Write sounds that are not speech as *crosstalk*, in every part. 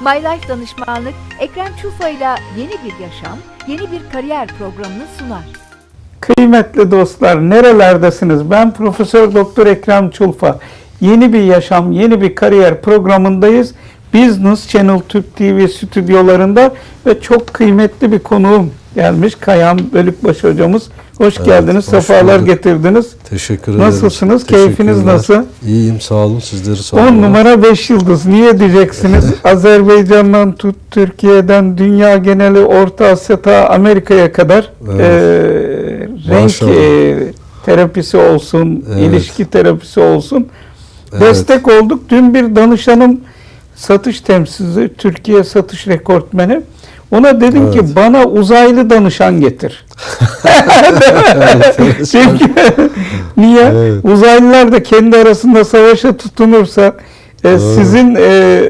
My Life Danışmanlık, Ekrem Çufa ile yeni bir yaşam, yeni bir kariyer programını sunar. Kıymetli dostlar, nerelerdesiniz? Ben Profesör Doktor Ekrem Çulfa. Yeni bir yaşam, yeni bir kariyer programındayız. Business Channel Türk TV stüdyolarında ve çok kıymetli bir konuğum gelmiş. Kayan Bölükbaşı hocamız. Hoş Evet, geldiniz, hoş sefalar bulduk. getirdiniz. Teşekkür ederim. Nasılsınız? Keyfiniz nasıl? İyiyim sağ olun. Sizleri sağ 10 numara 5 yıldız. Niye diyeceksiniz? *laughs* Azerbaycan'dan tut Türkiye'den dünya geneli Orta Asya ta Amerika'ya kadar Evet. eee, renk Maşallah. eee, terapisi olsun, Evet. ilişki terapisi olsun. Evet. Destek olduk. Dün bir danışanım satış temsilcisi, Türkiye satış rekortmeni. Ona dedim Evet. ki bana uzaylı danışan getir. *laughs* Çünkü niye? Evet. Uzaylılar da kendi arasında savaşa tutunursa e, sizin e,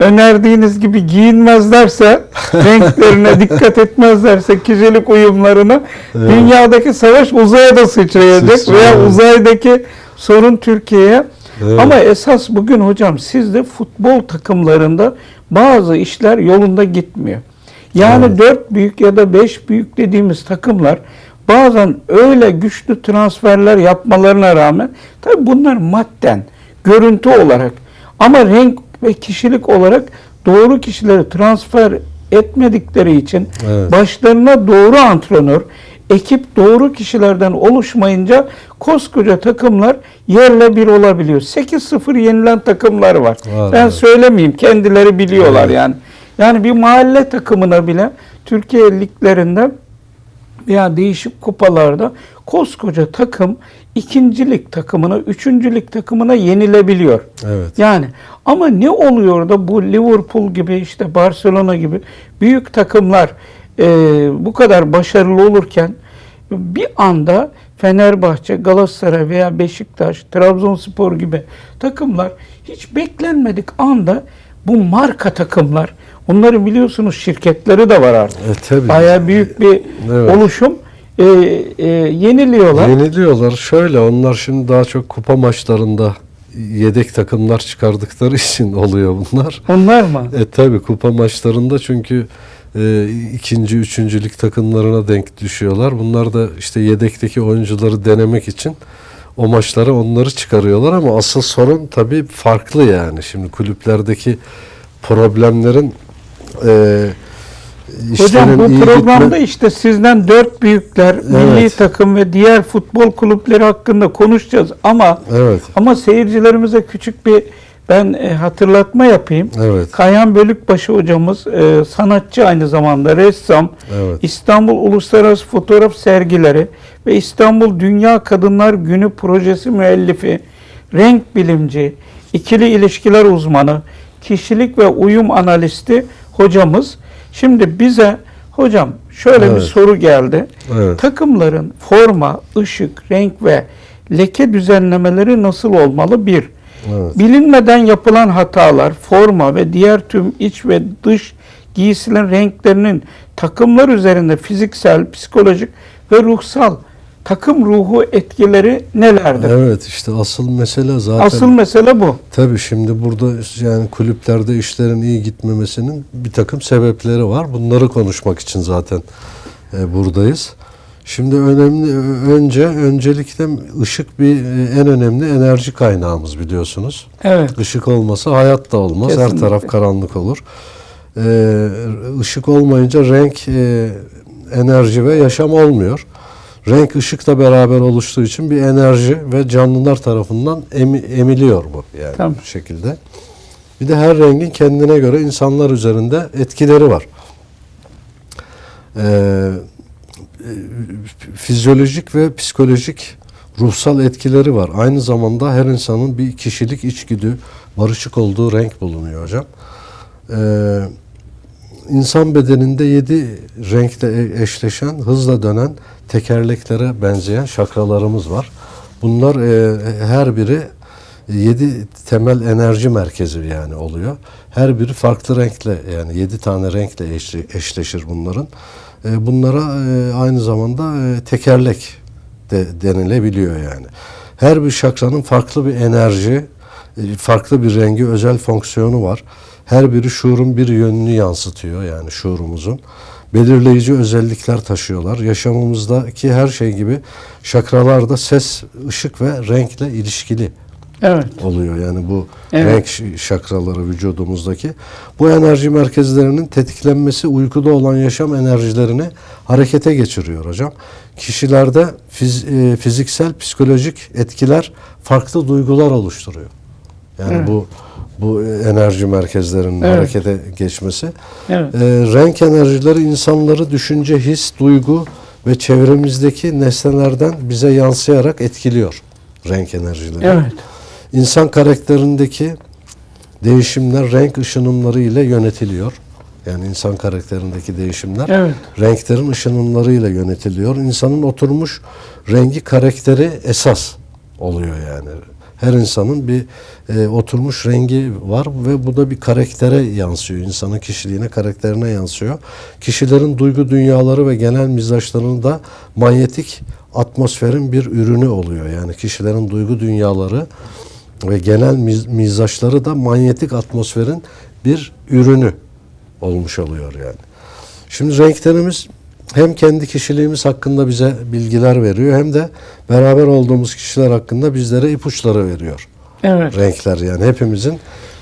önerdiğiniz gibi giyinmezlerse, *laughs* renklerine dikkat etmezlerse, kişilik uyumlarına Evet. dünyadaki savaş uzaya da sıçrayacak veya evet. uzaydaki sorun Türkiye'ye. Evet. Ama esas bugün hocam sizde futbol takımlarında bazı işler yolunda gitmiyor. Yani Evet. dört büyük ya da beş büyük dediğimiz takımlar bazen öyle güçlü transferler yapmalarına rağmen tabi bunlar madden, görüntü olarak ama renk ve kişilik olarak doğru kişileri transfer etmedikleri için Evet. başlarına doğru antrenör, ekip doğru kişilerden oluşmayınca koskoca takımlar yerle bir olabiliyor. 8-0 yenilen takımlar var. Var, ben evet. söylemeyeyim kendileri biliyorlar Evet. yani. Yani bir mahalle takımına bile Türkiye liglerinde veya değişik kupalarda koskoca takım ikincilik takımına, üçüncülük takımına yenilebiliyor. Evet. Yani ama ne oluyor da bu Liverpool gibi işte Barcelona gibi büyük takımlar e, bu kadar başarılı olurken bir anda Fenerbahçe, Galatasaray veya Beşiktaş, Trabzonspor gibi takımlar hiç beklenmedik anda bu marka takımlar onların biliyorsunuz şirketleri de var artık. E, tabii. Bayağı büyük bir Evet. oluşum e, e, yeniliyorlar. Yeniliyorlar. Şöyle onlar şimdi daha çok kupa maçlarında yedek takımlar çıkardıkları *laughs* için oluyor bunlar. Onlar mı? E tabi kupa maçlarında çünkü e, ikinci, üçüncülük takımlarına denk düşüyorlar. Bunlar da işte yedekteki oyuncuları denemek için o maçlara onları çıkarıyorlar ama asıl sorun tabi farklı yani. Şimdi kulüplerdeki problemlerin e, Hocam bu programda gitme- işte sizden dört büyükler, milli Evet. takım ve diğer futbol kulüpleri hakkında konuşacağız ama Evet, ama seyircilerimize küçük bir ben e, hatırlatma yapayım. evet, Kayhan Bölükbaşı hocamız e, sanatçı aynı zamanda ressam. evet. İstanbul Uluslararası Fotoğraf Sergileri ve İstanbul Dünya Kadınlar Günü projesi müellifi, renk bilimci, ikili ilişkiler uzmanı, kişilik ve uyum analisti hocamız. Şimdi bize hocam şöyle bir Evet. soru geldi. Evet. Takımların forma, ışık, renk ve leke düzenlemeleri nasıl olmalı? Bir, Evet. bilinmeden yapılan hatalar, forma ve diğer tüm iç ve dış giysilerin renklerinin takımlar üzerinde fiziksel, psikolojik ve ruhsal takım ruhu etkileri nelerdir? Evet işte asıl mesele zaten Asıl mesele bu. Tabii şimdi burada yani kulüplerde işlerin iyi gitmemesinin bir takım sebepleri var. Bunları konuşmak için zaten e, buradayız. Şimdi önemli önce öncelikle ışık bir e, en önemli enerji kaynağımız biliyorsunuz. Evet. Işık olmasa hayat da olmaz. Her Kesinlikle. taraf karanlık olur. Ee, ışık olmayınca renk, e, enerji ve yaşam olmuyor. Renk ışıkla beraber oluştuğu için bir enerji ve canlılar tarafından emi- emiliyor bu yani Tamam. bu şekilde. Bir de her rengin kendine göre insanlar üzerinde etkileri var. Ee, fizyolojik ve psikolojik ruhsal etkileri var. Aynı zamanda her insanın bir kişilik içgüdü, barışık olduğu renk bulunuyor hocam. Ee, insan bedeninde yedi renkle e- eşleşen, hızla dönen tekerleklere benzeyen şakralarımız var. Bunlar e, her biri yedi temel enerji merkezi yani oluyor. Her biri farklı renkle yani yedi tane renkle eşle- eşleşir bunların. E, bunlara e, aynı zamanda e, tekerlek de denilebiliyor yani. Her bir şakranın farklı bir enerji, e, farklı bir rengi özel fonksiyonu var. Her biri şuurun bir yönünü yansıtıyor yani şuurumuzun. Belirleyici özellikler taşıyorlar. Yaşamımızdaki her şey gibi şakralar da ses, ışık ve renkle ilişkili Evet. oluyor. Yani bu Evet. renk şakraları vücudumuzdaki. Bu enerji merkezlerinin tetiklenmesi uykuda olan yaşam enerjilerini harekete geçiriyor hocam. Kişilerde fiz- e, fiziksel, psikolojik etkiler farklı duygular oluşturuyor. Yani Evet. bu bu enerji merkezlerinin Evet. harekete geçmesi. Evet. Ee, renk enerjileri insanları düşünce, his, duygu ve çevremizdeki nesnelerden bize yansıyarak etkiliyor renk enerjileri. Evet. İnsan karakterindeki değişimler renk ışınımları ile yönetiliyor. Yani insan karakterindeki değişimler Evet. renklerin ışınımlarıyla yönetiliyor. İnsanın oturmuş rengi karakteri esas oluyor yani. Her insanın bir e, oturmuş rengi var ve bu da bir karaktere yansıyor. İnsanın kişiliğine, karakterine yansıyor. Kişilerin duygu dünyaları ve genel mizaçlarını da manyetik atmosferin bir ürünü oluyor. Yani kişilerin duygu dünyaları ve genel miz- mizaçları da manyetik atmosferin bir ürünü olmuş oluyor yani. Şimdi renklerimiz hem kendi kişiliğimiz hakkında bize bilgiler veriyor hem de beraber olduğumuz kişiler hakkında bizlere ipuçları veriyor. Evet. Renkler yani hepimizin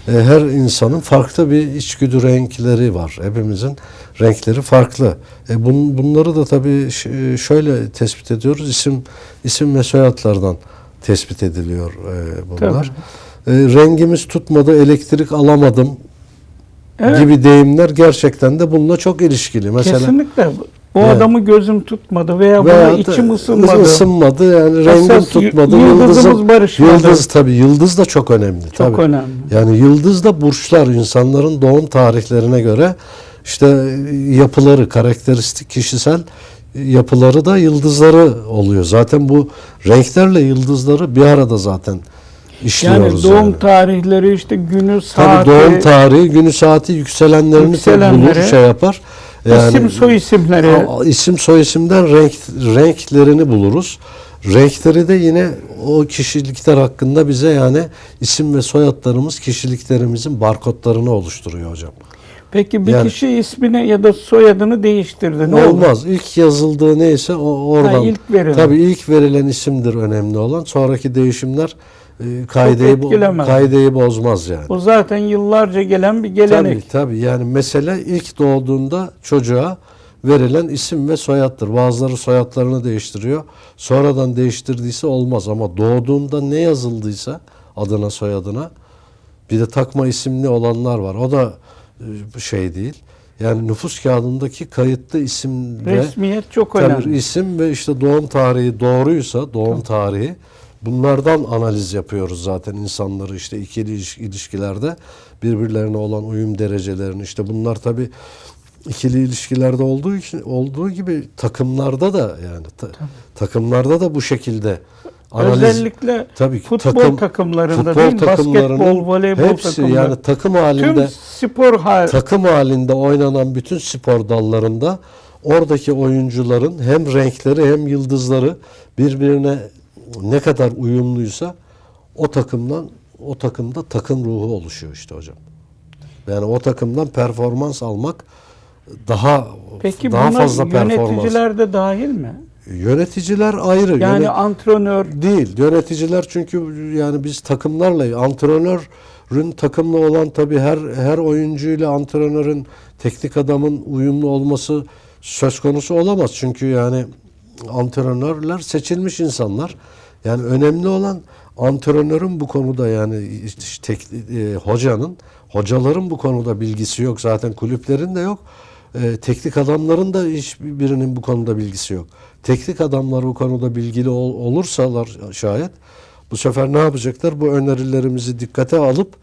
e, her insanın farklı bir içgüdü renkleri var. Hepimizin renkleri farklı. E, bun, bunları da tabii ş- şöyle tespit ediyoruz. İsim isim ve soyadlardan tespit ediliyor e, bunlar. E, rengimiz tutmadı, elektrik alamadım Evet. gibi deyimler gerçekten de bununla çok ilişkili. Mesela Kesinlikle. Bu Evet. adamı gözüm tutmadı veya, veya buna da içim ısınmadı. ısınmadı, yani rengim Esas tutmadı. yıldızımız Yıldızın- barışmadı. Yıldız tabii yıldız da çok önemli. Çok tabii. önemli. Yani yıldız da burçlar insanların doğum tarihlerine göre işte yapıları, karakteristik kişisel yapıları da yıldızları oluyor. Zaten bu renklerle yıldızları bir arada zaten Yani işliyoruz. doğum yani. tarihleri işte günü, saati, Tabii doğum tarihi, günü saati yükselenlerini Yükselenleri, bulur, şey yapar. İsim soy isimleri. İsim soy isimden renk renklerini buluruz. Renkleri de yine o kişilikler hakkında bize yani isim ve soyadlarımız kişiliklerimizin barkodlarını oluşturuyor hocam. Peki bir Yani- kişi ismini ya da soyadını değiştirdi. Ne olur? Olmaz. İlk yazıldığı neyse o oradan. Ha, ilk verilen. Tabii ilk verilen isimdir önemli olan. Sonraki değişimler e, kaideyi, kaideyi bozmaz yani. O zaten yıllarca gelen bir gelenek. Tabii tabii yani mesele ilk doğduğunda çocuğa verilen isim ve soyaddır. Bazıları soyadlarını değiştiriyor. Sonradan değiştirdiyse olmaz ama doğduğunda ne yazıldıysa adına soyadına bir de takma isimli olanlar var. O da e, şey değil. Yani nüfus kağıdındaki kayıtlı isim ve Resmiyet çok Tabii önemli. isim ve işte doğum tarihi doğruysa doğum tarihi bunlardan analiz yapıyoruz zaten insanları işte ikili iliş- ilişkilerde. Birbirlerine olan uyum derecelerini işte bunlar tabi ikili ilişkilerde olduğu için olduğu gibi takımlarda da yani ta- takımlarda da bu şekilde analiz Özellikle tabii ki futbol takım- takımlarında futbol değil Basketbol, voleybol hepsi takımları. yani takım Tüm halinde spor hal takım halinde oynanan bütün spor dallarında oradaki oyuncuların hem renkleri hem yıldızları birbirine ne kadar uyumluysa o takımdan o takımda takım ruhu oluşuyor işte hocam. Yani o takımdan performans almak daha Peki daha fazla performans. yöneticiler de dahil mi? Yöneticiler ayrı. Yani Yönet- antrenör Değil. Yöneticiler çünkü yani biz takımlarla antrenörün takımla olan tabii her her oyuncuyla antrenörün teknik adamın uyumlu olması söz konusu olamaz. Çünkü yani antrenörler seçilmiş insanlar. Yani önemli olan antrenörün bu konuda yani işte tek, e, hocanın, hocaların bu konuda bilgisi yok. Zaten kulüplerin de yok. E, teknik adamların da hiçbirinin bu konuda bilgisi yok. Teknik adamlar bu konuda bilgili ol, olursalar şayet bu sefer ne yapacaklar? Bu önerilerimizi dikkate alıp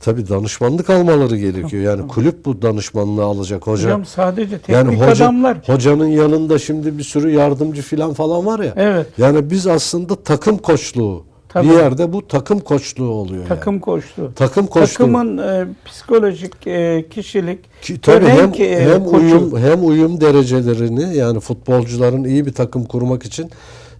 tabii danışmanlık almaları gerekiyor. Yani kulüp bu danışmanlığı alacak hoca. hocam sadece teknik yani hoca, adamlar. hocanın yanında şimdi bir sürü yardımcı filan falan var ya. Evet. Yani biz aslında takım koçluğu Tabii. Bir yerde bu takım koçluğu oluyor Takım yani. koçluğu. Takım koçluğu. Takımın e, psikolojik e, kişilik Ki, tabii hem, e, hem uyum hem uyum derecelerini yani futbolcuların iyi bir takım kurmak için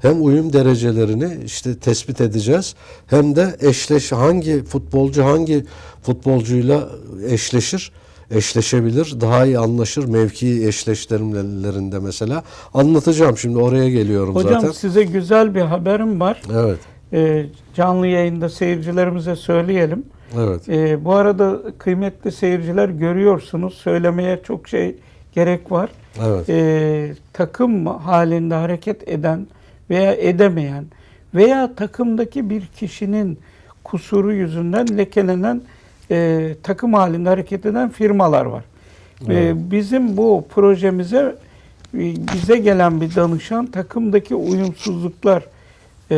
hem uyum derecelerini işte tespit edeceğiz hem de eşleş hangi futbolcu hangi futbolcuyla eşleşir eşleşebilir daha iyi anlaşır mevki eşleştirmelerinde mesela anlatacağım şimdi oraya geliyorum Hocam zaten size güzel bir haberim var. evet E, canlı yayında seyircilerimize söyleyelim. evet E, bu arada kıymetli seyirciler görüyorsunuz söylemeye çok şey gerek var. evet e, takım halinde hareket eden veya edemeyen veya takımdaki bir kişinin kusuru yüzünden lekelenen e, takım halinde hareket eden firmalar var. E, Evet. bizim bu projemize e, bize gelen bir danışan takımdaki uyumsuzluklar e,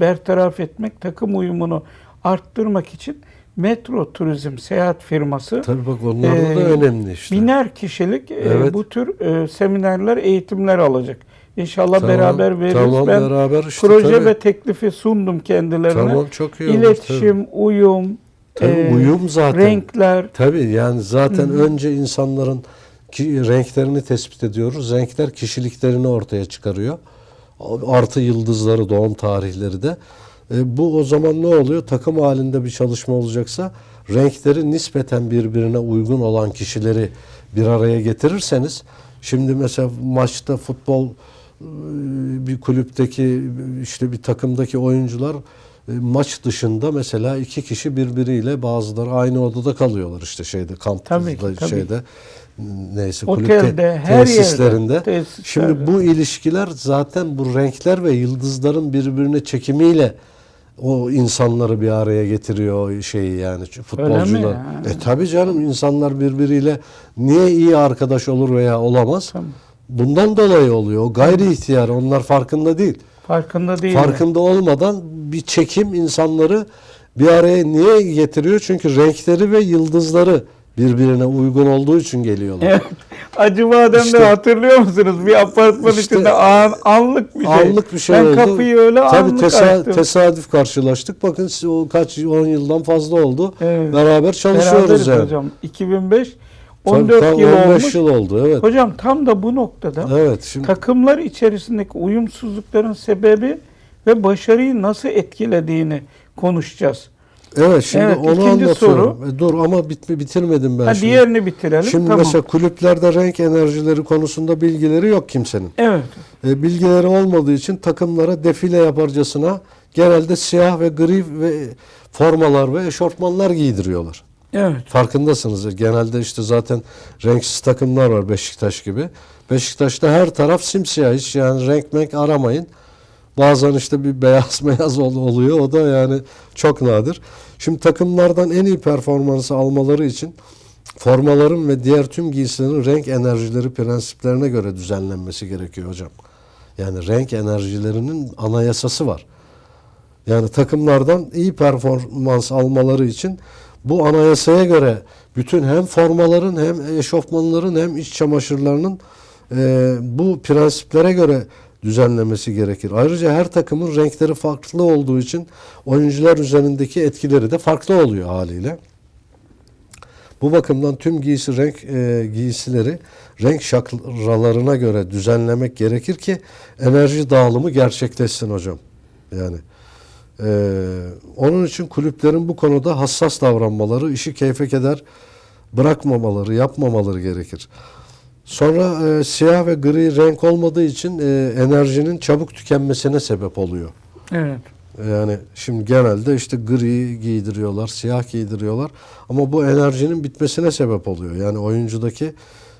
bertaraf etmek, takım uyumunu arttırmak için Metro Turizm seyahat firması tabii bak onlar da Ee, önemli işte Biner kişilik e, Evet. bu tür e, seminerler, eğitimler alacak. İnşallah Tamam, beraber veririz. tamam, ben beraber işte, proje tabii. ve teklifi sundum kendilerine. tamam çok iyi olur, İletişim, uyum, tabii. Tabii, e, uyum zaten renkler. Tabii yani zaten önce insanların ki renklerini tespit ediyoruz. Renkler kişiliklerini ortaya çıkarıyor. Artı yıldızları, doğum tarihleri de. E, bu o zaman ne oluyor? Takım halinde bir çalışma olacaksa renkleri nispeten birbirine uygun olan kişileri bir araya getirirseniz şimdi mesela maçta futbol bir kulüpteki işte bir takımdaki oyuncular e, maç dışında mesela iki kişi birbiriyle bazıları aynı odada kalıyorlar işte şeyde kampta şeyde neyse Otelde, kulüp te- her yerde, tesislerinde. Şimdi bu ilişkiler zaten bu renkler ve yıldızların birbirine çekimiyle o insanları bir araya getiriyor şeyi yani futbolcular. ya? E tabi canım insanlar birbiriyle niye iyi arkadaş olur veya olamaz? Tamam. Bundan dolayı oluyor. O gayri ihtiyar. Onlar farkında değil. Farkında değil. Farkında olmadan bir çekim insanları bir araya niye getiriyor? Çünkü renkleri ve yıldızları birbirine uygun olduğu için geliyorlar. Evet. Acıbadem'de İşte- hatırlıyor musunuz? Bir apartman İşte- içinde an, anlık bir şey. Anlık bir şey ben oldu. kapıyı öyle Tabii anlık tesa- açtım. tesadüf karşılaştık. Bakın o kaç 10 yıldan fazla oldu. Evet. Beraber çalışıyoruz Beraberiz yani. hocam. 2005 Tabii 14 tam yıl 15 olmuş. yıl oldu evet. Hocam tam da bu noktada Evet şimdi takımlar içerisindeki uyumsuzlukların sebebi ve başarıyı nasıl etkilediğini konuşacağız. evet şimdi Evet, onu anlatıyorum. E, dur ama bitmi bitirmedim ben Ha, şimdi. diğerini bitirelim. Şimdi tamam. mesela kulüplerde renk enerjileri konusunda bilgileri yok kimsenin. Evet. E, bilgileri olmadığı için takımlara defile yaparcasına genelde siyah ve gri ve formalar ve eşortmanlar giydiriyorlar. Evet. Farkındasınız. Genelde işte zaten renksiz takımlar var Beşiktaş gibi. Beşiktaş'ta her taraf simsiyah. Hiç yani renk menk aramayın. Bazen işte bir beyaz *laughs* beyaz ol- oluyor. O da yani çok nadir. Şimdi takımlardan en iyi performansı almaları için formaların ve diğer tüm giysilerin renk enerjileri prensiplerine göre düzenlenmesi gerekiyor hocam. Yani renk enerjilerinin anayasası var. Yani takımlardan iyi performans almaları için bu anayasaya göre bütün hem formaların hem eşofmanların hem iç çamaşırlarının e, bu prensiplere göre düzenlemesi gerekir. Ayrıca her takımın renkleri farklı olduğu için oyuncular üzerindeki etkileri de farklı oluyor haliyle. Bu bakımdan tüm giysi renk e, giysileri renk şakralarına göre düzenlemek gerekir ki enerji dağılımı gerçekleşsin hocam. Yani ee, onun için kulüplerin bu konuda hassas davranmaları, işi keyfe keder bırakmamaları, yapmamaları gerekir. Sonra e, siyah ve gri renk olmadığı için e, enerjinin çabuk tükenmesine sebep oluyor. Evet. Yani şimdi genelde işte gri giydiriyorlar, siyah giydiriyorlar ama bu enerjinin bitmesine sebep oluyor. Yani oyuncudaki e,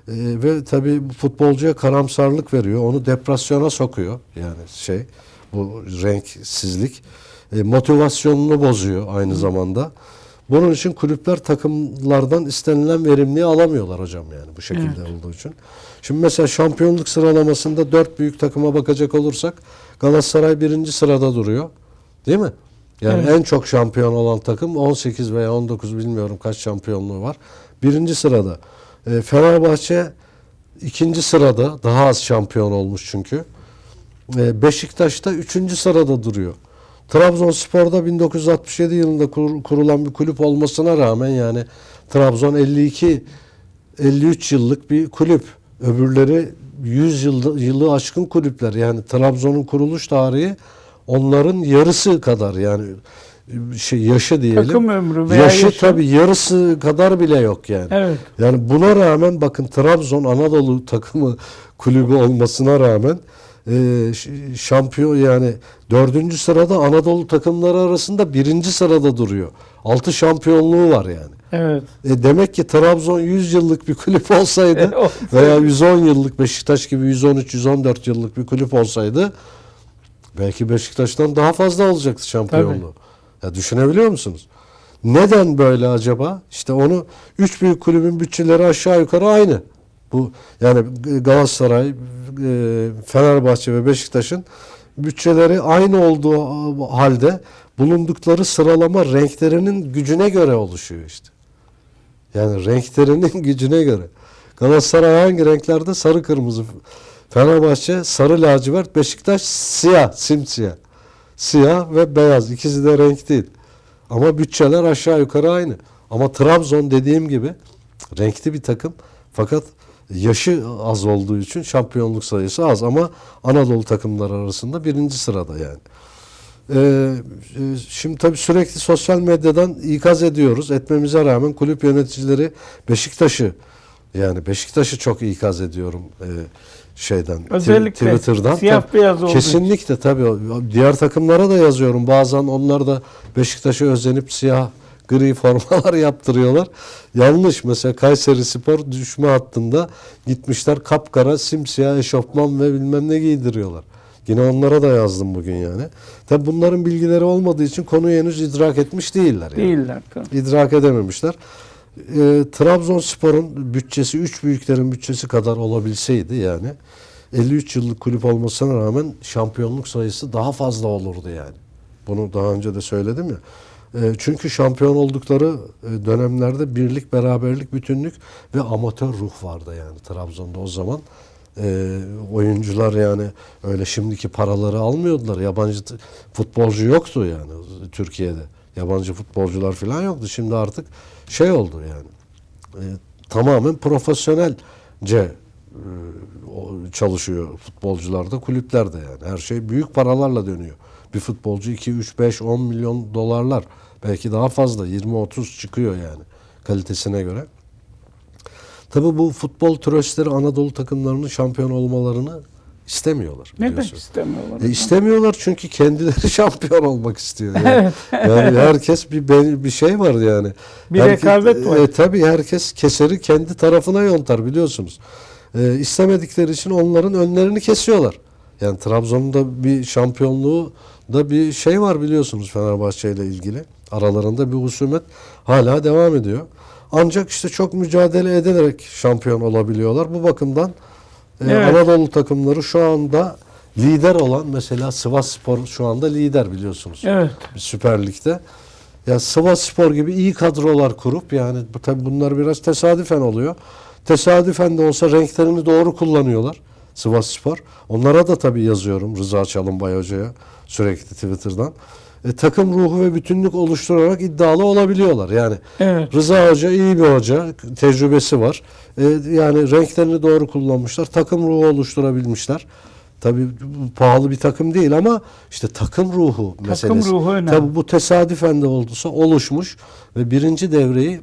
ve tabii futbolcuya karamsarlık veriyor, onu depresyona sokuyor. Yani şey bu renksizlik e, motivasyonunu bozuyor aynı zamanda. Bunun için kulüpler takımlardan istenilen verimliği alamıyorlar hocam yani bu şekilde olduğu için. Şimdi mesela şampiyonluk sıralamasında dört büyük takıma bakacak olursak Galatasaray birinci sırada duruyor. Değil mi? Yani Evet. en çok şampiyon olan takım 18 veya 19 bilmiyorum kaç şampiyonluğu var. Birinci sırada. E, Fenerbahçe ikinci sırada daha az şampiyon olmuş çünkü. E, Beşiktaş da üçüncü sırada duruyor. Trabzonspor'da 1967 yılında kur- kurulan bir kulüp olmasına rağmen yani Trabzon 52 53 yıllık bir kulüp. Öbürleri 100 yılda, yılı aşkın kulüpler. Yani Trabzon'un kuruluş tarihi onların yarısı kadar yani şey yaşı diyelim. Takım ömrü veya yaşı, yaşı. tabii yarısı kadar bile yok yani. Evet. Yani buna rağmen bakın Trabzon Anadolu takımı kulübü olmasına rağmen e, şampiyon yani dördüncü sırada Anadolu takımları arasında birinci sırada duruyor. Altı şampiyonluğu var yani. Evet. E demek ki Trabzon 100 yıllık bir kulüp olsaydı *laughs* veya 110 yıllık Beşiktaş gibi 113-114 yıllık bir kulüp olsaydı belki Beşiktaş'tan daha fazla olacaktı şampiyonluğu. Ya düşünebiliyor musunuz? Neden böyle acaba? İşte onu üç büyük kulübün bütçeleri aşağı yukarı aynı. Bu yani Galatasaray, e, Fenerbahçe ve Beşiktaş'ın bütçeleri aynı olduğu halde bulundukları sıralama renklerinin gücüne göre oluşuyor işte. Yani renklerinin *laughs* gücüne göre. Galatasaray hangi renklerde? Sarı kırmızı. Fenerbahçe sarı lacivert, Beşiktaş siyah, simsiyah. Siyah ve beyaz. İkisi de renk değil. Ama bütçeler aşağı yukarı aynı. Ama Trabzon dediğim gibi renkli bir takım. Fakat yaşı az olduğu için şampiyonluk sayısı az ama Anadolu takımları arasında birinci sırada yani. Ee, e, şimdi tabii sürekli sosyal medyadan ikaz ediyoruz. Etmemize rağmen kulüp yöneticileri Beşiktaş'ı yani Beşiktaş'ı çok ikaz ediyorum e, şeyden Özellikle Twitter'dan. siyah Tabii, beyaz için. Kesinlikle tabii. Diğer takımlara da yazıyorum. Bazen onlar da Beşiktaş'a özenip siyah gri formalar *laughs* yaptırıyorlar. Yanlış. Mesela Kayseri Spor düşme hattında gitmişler kapkara simsiyah eşofman ve bilmem ne giydiriyorlar. Yine onlara da yazdım bugün yani. Tabi bunların bilgileri olmadığı için konuyu henüz idrak etmiş değiller. Yani. Değiller. tabii. İdrak edememişler. E, Trabzonspor'un bütçesi 3 büyüklerin bütçesi kadar olabilseydi yani 53 yıllık kulüp olmasına rağmen şampiyonluk sayısı daha fazla olurdu yani. Bunu daha önce de söyledim ya. E, çünkü şampiyon oldukları e, dönemlerde birlik, beraberlik, bütünlük ve amatör ruh vardı yani Trabzon'da o zaman. E, oyuncular yani öyle şimdiki paraları almıyordular. Yabancı futbolcu yoktu yani Türkiye'de. Yabancı futbolcular falan yoktu. Şimdi artık şey oldu yani. E, tamamen profesyonelce e, çalışıyor futbolcularda, kulüplerde yani. Her şey büyük paralarla dönüyor. Bir futbolcu 2, 3, 5, 10 milyon dolarlar. Belki daha fazla 20-30 çıkıyor yani kalitesine göre. Tabii bu futbol tröstleri Anadolu takımlarının şampiyon olmalarını istemiyorlar. Neden istemiyorlar? E istemiyorlar çünkü kendileri *laughs* şampiyon olmak istiyor. Yani, yani herkes bir bir şey var yani. Bir Herkes- rekabet var. E, tabii herkes keseri kendi tarafına yontar biliyorsunuz. E, istemedikleri için onların önlerini kesiyorlar. Yani Trabzon'da bir şampiyonluğu da bir şey var biliyorsunuz Fenerbahçe ile ilgili. Aralarında bir husumet hala devam ediyor. Ancak işte çok mücadele ederek şampiyon olabiliyorlar. Bu bakımdan e, Evet. Anadolu takımları şu anda lider olan mesela Sivas Spor şu anda lider biliyorsunuz. Evet. Süper Lig'de. Ya Sivas Spor gibi iyi kadrolar kurup yani bu tabii bunlar biraz tesadüfen oluyor. Tesadüfen de olsa renklerini doğru kullanıyorlar Sivas Spor. Onlara da tabii yazıyorum Rıza Çalınbay Hoca'ya sürekli Twitter'dan. E, takım ruhu ve bütünlük oluşturarak iddialı olabiliyorlar. Yani Evet. Rıza Hoca iyi bir hoca, tecrübesi var. E, yani renklerini doğru kullanmışlar, takım ruhu oluşturabilmişler. Tabii pahalı bir takım değil ama işte takım ruhu meselesi. ruhu önemli. Tabii bu tesadüfen de olduysa oluşmuş ve birinci devreyi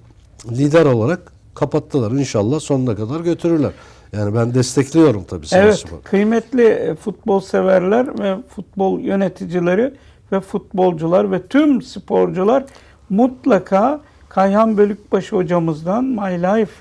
lider olarak kapattılar. İnşallah sonuna kadar götürürler. Yani ben destekliyorum tabii Evet, kıymetli e, futbol severler ve futbol yöneticileri ve futbolcular ve tüm sporcular mutlaka Kayhan Bölükbaşı hocamızdan My Life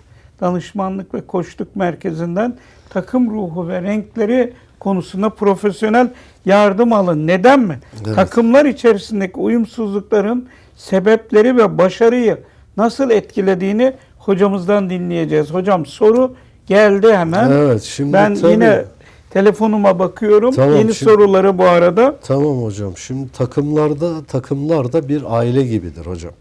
danışmanlık ve koçluk merkezinden takım ruhu ve renkleri konusunda profesyonel yardım alın. Neden mi? Evet. Takımlar içerisindeki uyumsuzlukların sebepleri ve başarıyı nasıl etkilediğini hocamızdan dinleyeceğiz. Hocam soru geldi hemen. Evet, şimdi ben tabii- yine telefonuma bakıyorum. Tamam, Yeni şimdi- soruları bu arada. Tamam hocam. Şimdi takımlarda takımlar da bir aile gibidir hocam.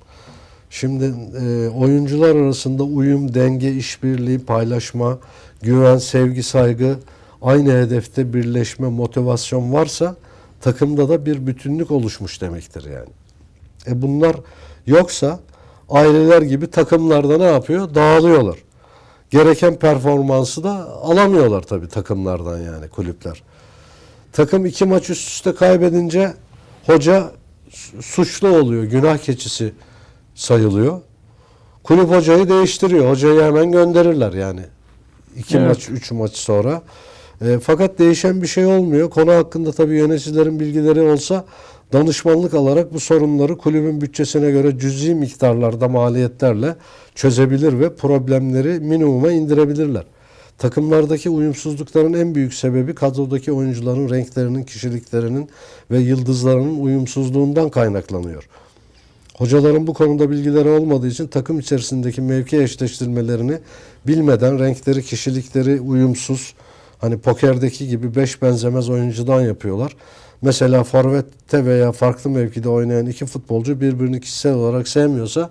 Şimdi e, oyuncular arasında uyum, denge, işbirliği, paylaşma, güven, sevgi, saygı, aynı hedefte birleşme, motivasyon varsa takımda da bir bütünlük oluşmuş demektir yani. E bunlar yoksa aileler gibi takımlarda ne yapıyor? Dağılıyorlar. Gereken performansı da alamıyorlar tabii takımlardan yani kulüpler. Takım iki maç üst üste kaybedince hoca su- suçlu oluyor. Günah keçisi sayılıyor. Kulüp hocayı değiştiriyor. Hocayı hemen gönderirler yani. İki Evet. maç, üç maç sonra. E, fakat değişen bir şey olmuyor. Konu hakkında tabii yöneticilerin bilgileri olsa danışmanlık alarak bu sorunları kulübün bütçesine göre cüzi miktarlarda maliyetlerle çözebilir ve problemleri minimuma indirebilirler. Takımlardaki uyumsuzlukların en büyük sebebi kadrodaki oyuncuların renklerinin, kişiliklerinin ve yıldızlarının uyumsuzluğundan kaynaklanıyor. Hocaların bu konuda bilgileri olmadığı için takım içerisindeki mevki eşleştirmelerini bilmeden renkleri, kişilikleri uyumsuz, hani pokerdeki gibi beş benzemez oyuncudan yapıyorlar. Mesela forvette veya farklı mevkide oynayan iki futbolcu birbirini kişisel olarak sevmiyorsa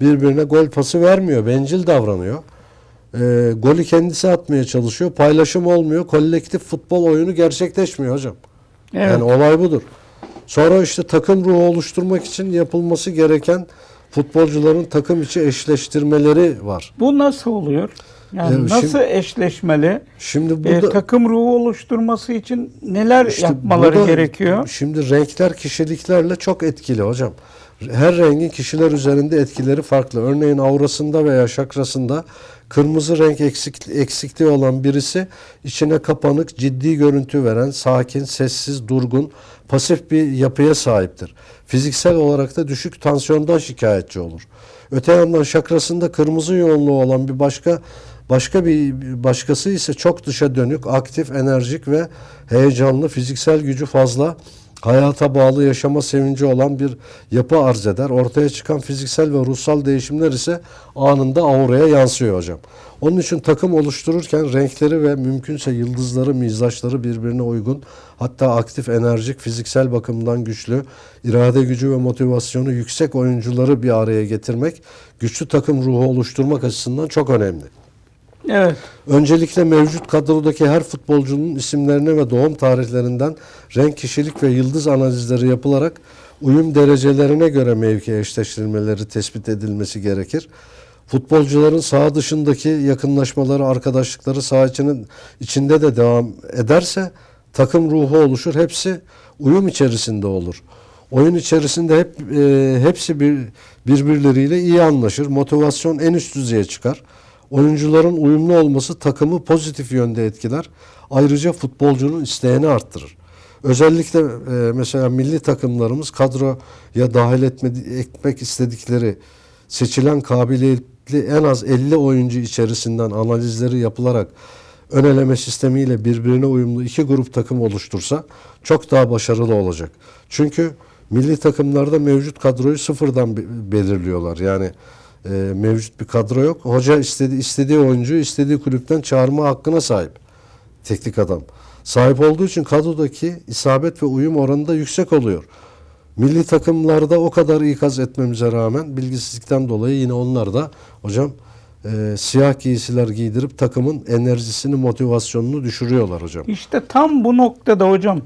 birbirine gol pası vermiyor, bencil davranıyor. Ee, golü kendisi atmaya çalışıyor, paylaşım olmuyor, kolektif futbol oyunu gerçekleşmiyor hocam. Evet. Yani olay budur. Sonra işte takım ruhu oluşturmak için yapılması gereken futbolcuların takım içi eşleştirmeleri var. Bu nasıl oluyor? Yani Evet, nasıl şimdi- eşleşmeli? Şimdi E, burada takım ruhu oluşturması için neler işte yapmaları burada gerekiyor? Şimdi renkler kişiliklerle çok etkili hocam. Her rengin kişiler üzerinde etkileri farklı. Örneğin aurasında veya şakrasında kırmızı renk eksik, eksikliği olan birisi içine kapanık, ciddi görüntü veren, sakin, sessiz, durgun, pasif bir yapıya sahiptir. Fiziksel olarak da düşük tansiyondan şikayetçi olur. Öte yandan şakrasında kırmızı yoğunluğu olan bir başka başka bir başkası ise çok dışa dönük, aktif, enerjik ve heyecanlı, fiziksel gücü fazla, hayata bağlı yaşama sevinci olan bir yapı arz eder. Ortaya çıkan fiziksel ve ruhsal değişimler ise anında auraya yansıyor hocam. Onun için takım oluştururken renkleri ve mümkünse yıldızları, mizaçları birbirine uygun, hatta aktif, enerjik, fiziksel bakımdan güçlü, irade gücü ve motivasyonu yüksek oyuncuları bir araya getirmek, güçlü takım ruhu oluşturmak açısından çok önemli. Evet. Öncelikle mevcut kadrodaki her futbolcunun isimlerine ve doğum tarihlerinden renk, kişilik ve yıldız analizleri yapılarak uyum derecelerine göre mevki eşleştirilmeleri tespit edilmesi gerekir. Futbolcuların saha dışındaki yakınlaşmaları, arkadaşlıkları saha içinin, içinde de devam ederse takım ruhu oluşur. Hepsi uyum içerisinde olur. Oyun içerisinde hep e, hepsi bir birbirleriyle iyi anlaşır. Motivasyon en üst düzeye çıkar. Oyuncuların uyumlu olması takımı pozitif yönde etkiler. Ayrıca futbolcunun isteğini arttırır. Özellikle e, mesela milli takımlarımız kadroya dahil etme, etmek istedikleri seçilen kabiliyetli en az 50 oyuncu içerisinden analizleri yapılarak ön eleme sistemiyle birbirine uyumlu iki grup takım oluştursa çok daha başarılı olacak. Çünkü milli takımlarda mevcut kadroyu sıfırdan be- belirliyorlar. Yani e, mevcut bir kadro yok. Hoca istedi, istediği oyuncuyu istediği kulüpten çağırma hakkına sahip. Teknik adam. Sahip olduğu için kadrodaki isabet ve uyum oranı da yüksek oluyor. Milli takımlarda o kadar ikaz etmemize rağmen bilgisizlikten dolayı yine onlar da hocam e, siyah giysiler giydirip takımın enerjisini, motivasyonunu düşürüyorlar hocam. İşte tam bu noktada hocam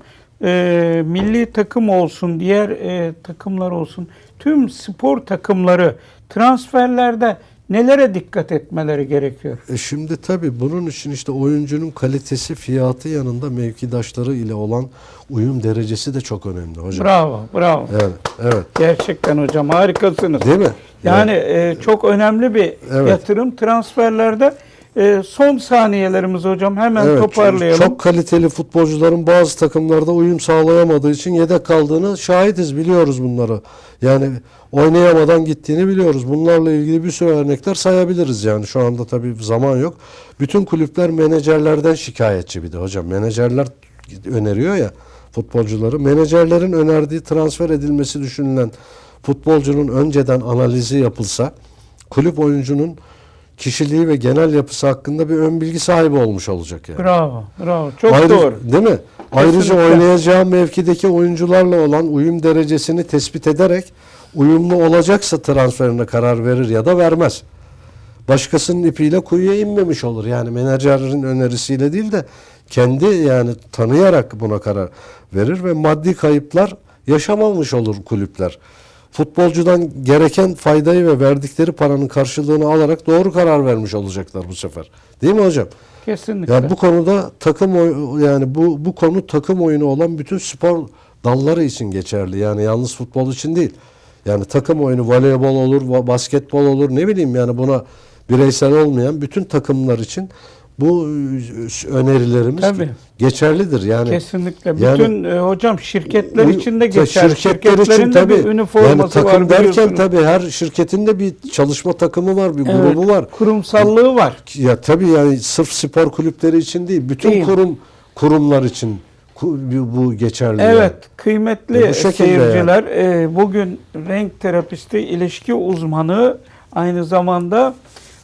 e, milli takım olsun, diğer e, takımlar olsun, tüm spor takımları transferlerde nelere dikkat etmeleri gerekiyor? E şimdi tabii bunun için işte oyuncunun kalitesi, fiyatı yanında mevkidaşları ile olan uyum derecesi de çok önemli hocam. Bravo, bravo. Evet, evet. Gerçekten hocam harikasınız. Değil mi? Yani e, çok önemli bir Evet. yatırım transferlerde. E, son saniyelerimiz hocam hemen Evet, toparlayalım. Çok kaliteli futbolcuların bazı takımlarda uyum sağlayamadığı için yedek kaldığını şahidiz, biliyoruz bunları. Yani oynayamadan gittiğini biliyoruz. Bunlarla ilgili bir sürü örnekler sayabiliriz yani. Şu anda tabii zaman yok. Bütün kulüpler menajerlerden şikayetçi bir de hocam. Menajerler öneriyor ya futbolcuları. Menajerlerin önerdiği transfer edilmesi düşünülen futbolcunun önceden analizi yapılsa kulüp oyuncunun kişiliği ve genel yapısı hakkında bir ön bilgi sahibi olmuş olacak yani. Bravo, bravo. Çok Ayrı- doğru. Değil mi? Ayrıca Kesinlikle. oynayacağı mevkideki oyuncularla olan uyum derecesini tespit ederek uyumlu olacaksa transferine karar verir ya da vermez. başkasının ipiyle kuyuya inmemiş olur. Yani menajerin önerisiyle değil de kendi yani tanıyarak buna karar verir ve maddi kayıplar yaşamamış olur kulüpler. Futbolcudan gereken faydayı ve verdikleri paranın karşılığını alarak doğru karar vermiş olacaklar bu sefer. Değil mi hocam? Kesinlikle. Yani bu konuda takım oy- yani bu bu konu takım oyunu olan bütün spor dalları için geçerli. Yani yalnız futbol için değil. Yani takım oyunu voleybol olur, basketbol olur ne bileyim yani buna bireysel olmayan bütün takımlar için bu önerilerimiz Tabii. geçerlidir. Yani Kesinlikle. yani- Bütün e, hocam şirketler bu- için de geçer. Şirketler için Şirketlerin de tabii. bir üniforması yani takım var derken tabii her şirketin de bir çalışma takımı var, bir Evet, grubu var. Kurumsallığı var. Ya tabii yani sırf spor kulüpleri için değil, bütün Değil. kurum kurumlar için bu bu geçerli. yani. Evet, kıymetli E, bu şekilde seyirciler, e, bugün renk terapisti, ilişki uzmanı, aynı zamanda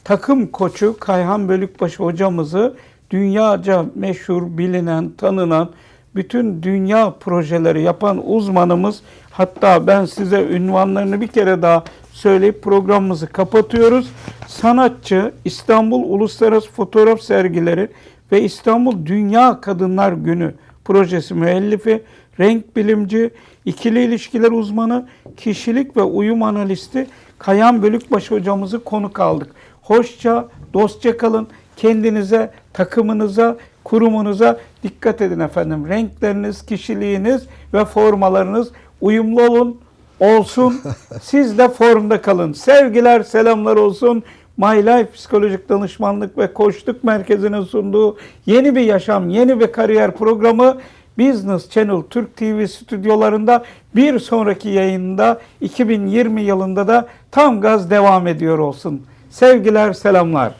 takım koçu Kayhan Bölükbaşı hocamızı dünyaca meşhur, bilinen, tanınan, bütün dünya projeleri yapan uzmanımız, hatta ben size ünvanlarını bir kere daha söyleyip programımızı kapatıyoruz. Sanatçı, İstanbul Uluslararası Fotoğraf Sergileri ve İstanbul Dünya Kadınlar Günü projesi müellifi, renk bilimci, ikili ilişkiler uzmanı, kişilik ve uyum analisti Kayan Bölükbaşı hocamızı konuk aldık. Hoşça, dostça kalın. Kendinize, takımınıza, kurumunuza dikkat edin efendim. Renkleriniz, kişiliğiniz ve formalarınız uyumlu olun, olsun. *laughs* Siz de formda kalın. Sevgiler, selamlar olsun. My Life Psikolojik Danışmanlık ve Koçluk Merkezi'nin sunduğu yeni bir yaşam, yeni bir kariyer programı Business Channel Türk TV stüdyolarında bir sonraki yayında 2020 yılında da tam gaz devam ediyor olsun. Sevgiler, selamlar.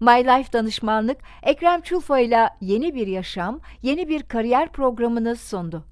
My Life Danışmanlık Ekrem Çulfa ile yeni bir yaşam, yeni bir kariyer programını sundu.